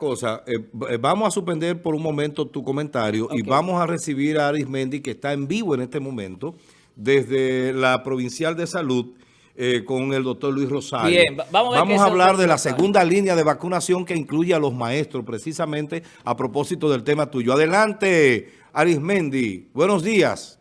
cosa, eh, eh, vamos a suspender por un momento tu comentario y vamos a recibir a Arismendi, que está en vivo en este momento, desde la Provincial de Salud, eh, con el doctor Luis Rosario. Bien, vamos a, vamos a hablar de la segunda línea de vacunación que incluye a los maestros, precisamente a propósito del tema tuyo. Adelante, Arismendi. Buenos días.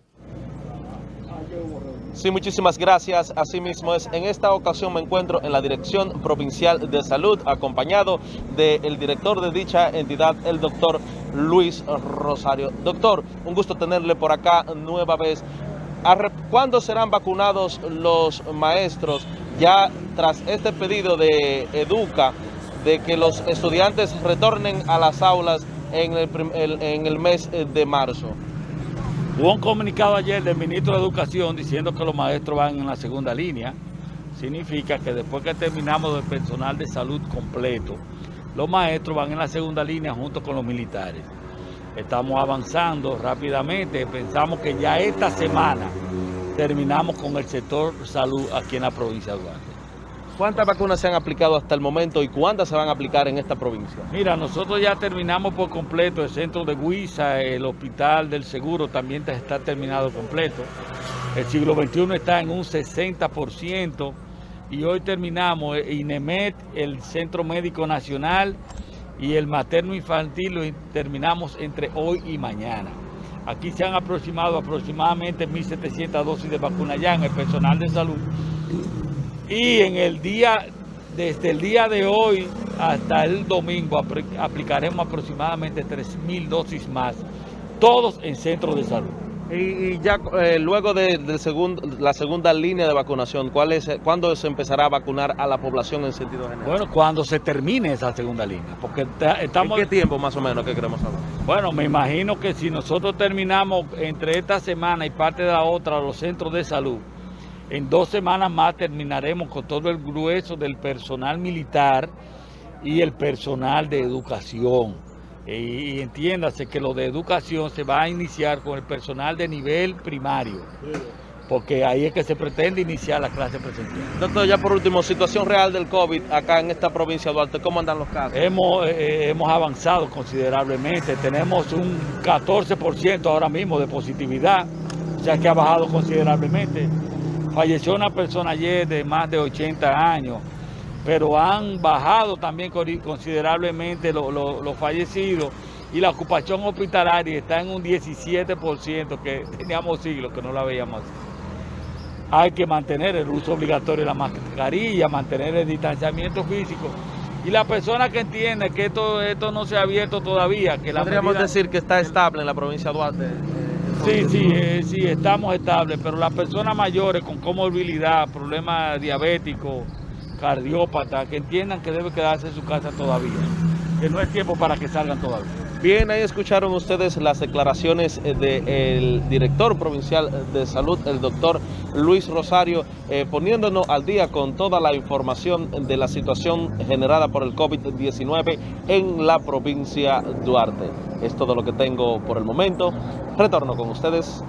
Sí, muchísimas gracias. Asimismo es, en esta ocasión me encuentro en la Dirección Provincial de Salud, acompañado del director de dicha entidad, el doctor Luis Rosario. Doctor, un gusto tenerle por acá nueva vez. ¿Cuándo serán vacunados los maestros ya tras este pedido de Educa de que los estudiantes retornen a las aulas en el, en el mes de marzo? Hubo un comunicado ayer del ministro de Educación diciendo que los maestros van en la segunda línea. Significa que después que terminamos el personal de salud completo, los maestros van en la segunda línea junto con los militares. Estamos avanzando rápidamente. Pensamos que ya esta semana terminamos con el sector salud aquí en la provincia de Duarte. ¿Cuántas vacunas se han aplicado hasta el momento y cuántas se van a aplicar en esta provincia? Mira, nosotros ya terminamos por completo el centro de Huiza, el hospital del seguro también está terminado completo. El siglo XXI está en un 60% y hoy terminamos INEMET, el Centro Médico Nacional y el materno infantil lo terminamos entre hoy y mañana. Aquí se han aproximado aproximadamente 1.700 dosis de vacuna ya en el personal de salud y en el día, desde el día de hoy hasta el domingo aplicaremos aproximadamente 3.000 dosis más, todos en centros de salud. Y, ya eh, luego de, la segunda línea de vacunación, ¿cuál es, ¿cuándo se empezará a vacunar a la población en sentido general? Bueno, cuando se termine esa segunda línea. Porque estamos... ¿En qué tiempo más o menos que queremos saber? Bueno, me imagino que si nosotros terminamos entre esta semana y parte de la otra los centros de salud, en dos semanas más terminaremos con todo el grueso del personal militar y el personal de educación. Y, entiéndase que lo de educación se va a iniciar con el personal de nivel primario, porque ahí es que se pretende iniciar la clase presencial. Doctor, ya por último, situación real del COVID acá en esta provincia de Duarte, ¿cómo andan los casos? Hemos, eh, hemos avanzado considerablemente, tenemos un 14% ahora mismo de positividad, o sea que ha bajado considerablemente. Falleció una persona ayer de más de 80 años, pero han bajado también considerablemente los fallecidos y la ocupación hospitalaria está en un 17% que teníamos siglos que no la veíamos Hay que mantener el uso obligatorio de la mascarilla, mantener el distanciamiento físico. Y la persona que entiende que esto, esto no se ha abierto todavía, que la Podríamos decir que está estable en la provincia de Duarte. Sí, sí, eh, sí, estamos estables, pero las personas mayores con comorbilidad, problemas diabéticos, cardiópatas, que entiendan que debe quedarse en su casa todavía, que no es tiempo para que salgan todavía. Bien, ahí escucharon ustedes las declaraciones eh, del director provincial de salud, el doctor Luis Rosario, eh, poniéndonos al día con toda la información de la situación generada por el COVID-19 en la provincia Duarte. Es todo lo que tengo por el momento. Retorno con ustedes